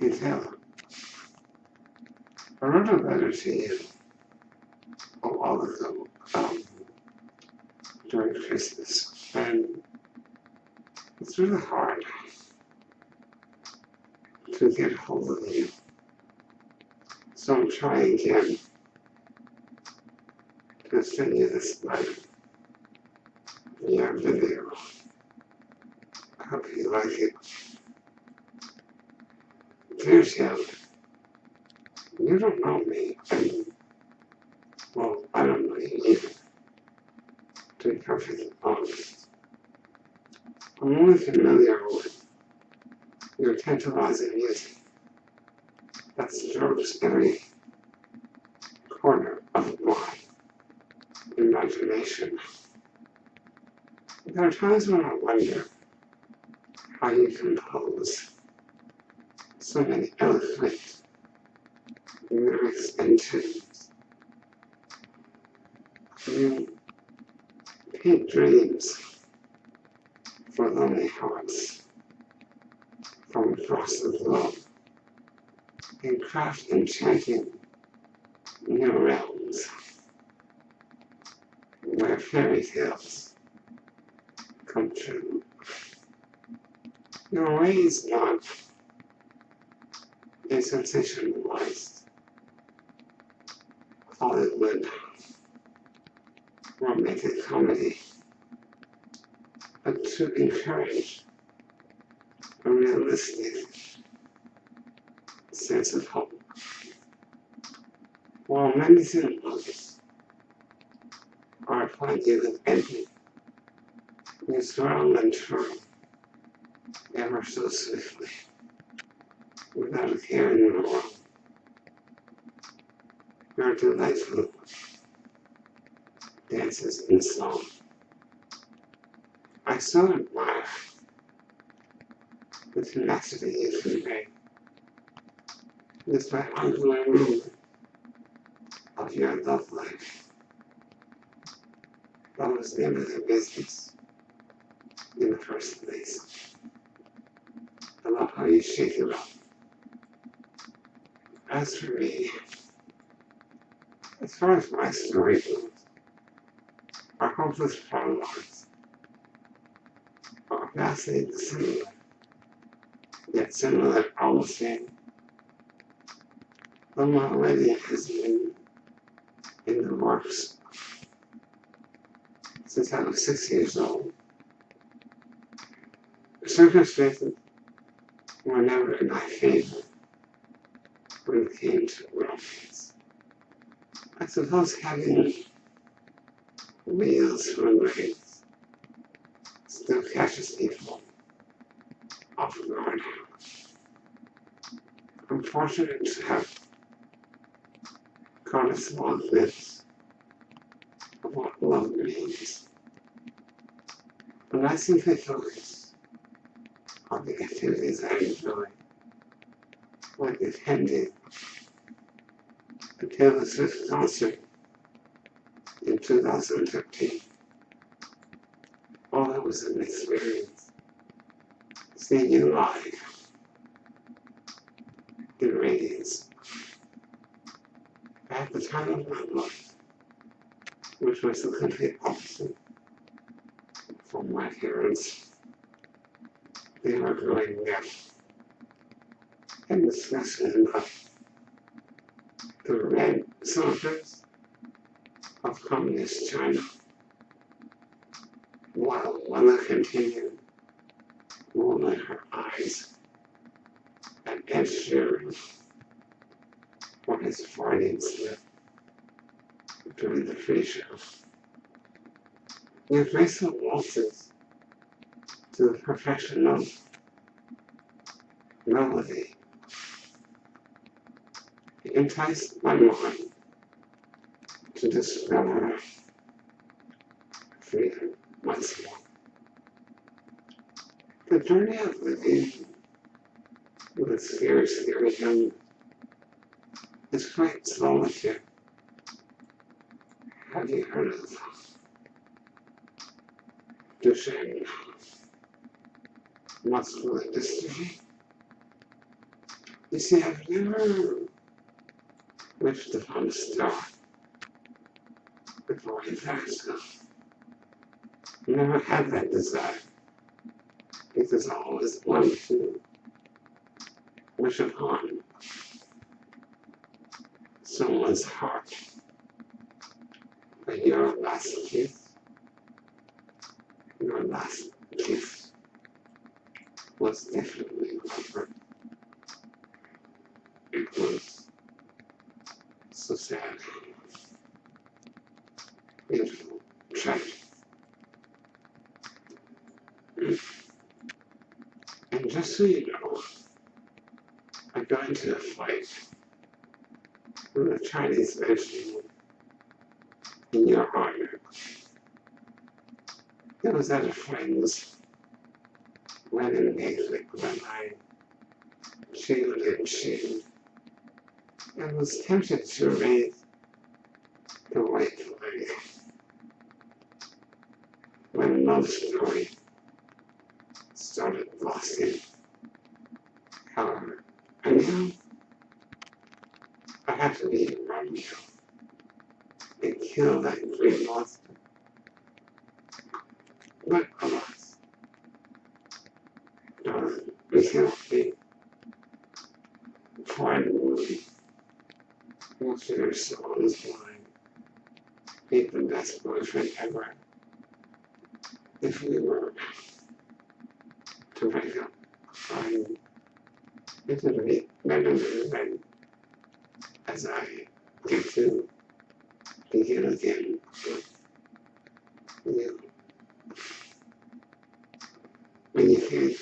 detail. I wrote a letter to you a while ago um, during Christmas, and it's really hard to get hold of you. So I'm trying again to send you this letter via video. I hope you like it. Dear Tim, you don't know me, well, I don't know you. To be perfectly honest, I'm only familiar with your tantalizing music. That strokes every corner of my imagination. There are times when I wonder how you compose so many eloquent lyrics and tunes. You paint dreams for lonely hearts from across the globe and craft enchanting new realms where fairy tales come true. Your way is not a sensationalized Hollywood romantic comedy, but to encourage a realistic sense of hope. While many cinemas are appointed with envy, you swirl and turn ever so swiftly without a care in the world. Your delightful dances and song. I so admire the tenacity you convey despite ongoing movement of your love life. That was never the business in the first place. I love how you shake it up. As for me, as far as my story goes, our hopeless problems are vastly dissimilar, yet similar all the same. Loma already has been in the works since I was six years old. The circumstances were never in my favor to romance. I suppose having wheels from race still catches people off guard. I'm fortunate to have caught a small glimpse of what love means. But I simply focus on the activities I enjoy, like attending the Taylor Swift concert in 2015. Oh, that was an experience. Seeing you live in radiance at the time of my life, which was the complete opposite from my parents. They were growing up and discussing about the red soldiers of communist China, while Willa continued rolling her eyes at Ed Sheeran for his Freudian slip during the free show. Your graceful waltzes to the perfection of melody enticed my mind to discover freedom once more. The journey of living with scary young is quite solitary. Have you heard of Duchenne muscular dystrophy? You see, I've never wished upon a star before I found stuff. Never had that desire. Because I always wanted to wish upon someone's heart. But your last kiss, your last kiss was definitely different. It was so sad. And just so you know, I got into a fight with a Chinese vegetable in your honor. It was at a friend's wedding when I shaved and shaved and was tempted to raise the white flag when story started blossom. However, I knew I had to be Romeo and kill that green monster. But alas, we be finally of soul is blind. Be the best boyfriend ever. If we were to break up, I'm it would be better than as I get to begin again with you. When you think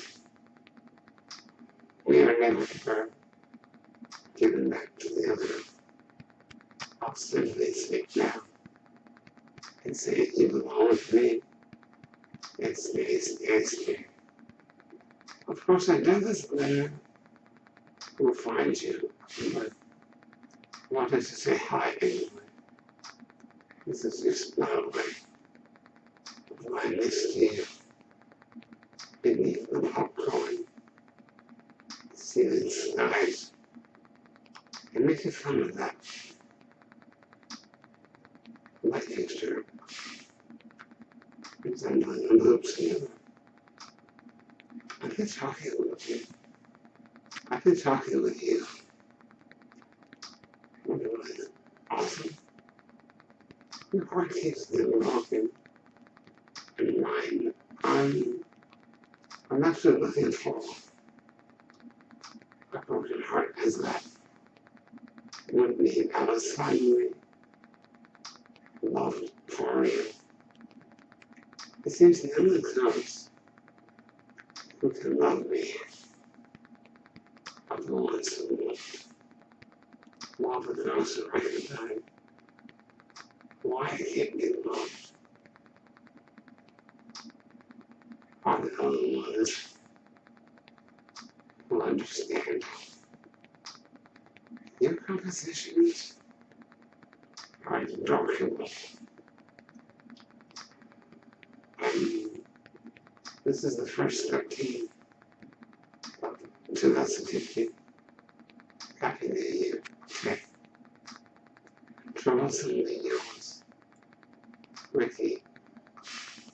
we are never ever given back to the other, simply speak now and say you belong with me stay, stay, stay. Of course, I know this letter will find you, but wanted to say hi anyway. This is just my way of my next you beneath the popcorn, ceiling skies, and making fun of that a. I've been talking with you. I've been talking with you. You're really awesome. Your heart keeps getting broken. And mine, I'm, I'm actually looking for a broken heart as that would mean I was finally loved for real. It seems the only close who can love me. Are the ones who love the girls who recognize why I can't get loved are the only ones who understand. Your compositions are adorable. And this is the first 13 of 2015. Happy New Year. Okay. Troublesomely